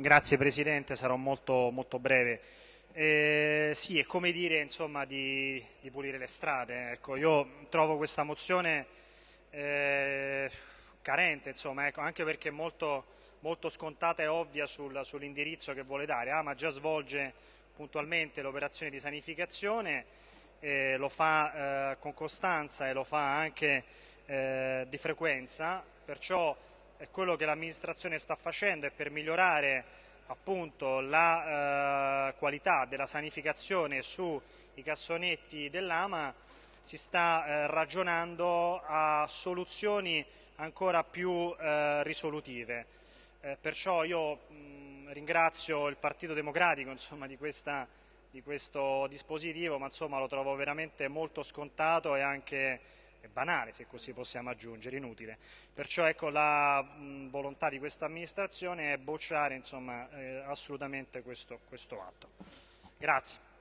grazie Presidente, sarò molto, molto breve. Eh, sì, è come dire insomma, di, di, pulire le strade. Ecco, io trovo questa mozione eh, carente, insomma, ecco, anche perché è molto, molto scontata e ovvia sul, sull'indirizzo che vuole dare. Ama già svolge puntualmente l'operazione di sanificazione, eh, lo fa eh, con costanza e lo fa anche eh, di frequenza, perciò quello che l'amministrazione sta facendo è per migliorare appunto la eh, qualità della sanificazione sui cassonetti dell'AMA si sta eh, ragionando a soluzioni ancora più eh, risolutive. Eh, perciò io mh, ringrazio il Partito Democratico insomma, di, questa, di, questo dispositivo, ma insomma, lo trovo veramente molto scontato e anche banale, se così possiamo aggiungere, inutile. Perciò ecco, la mh, volontà di questa amministrazione è bocciare insomma, eh, assolutamente questo, questo atto. Grazie.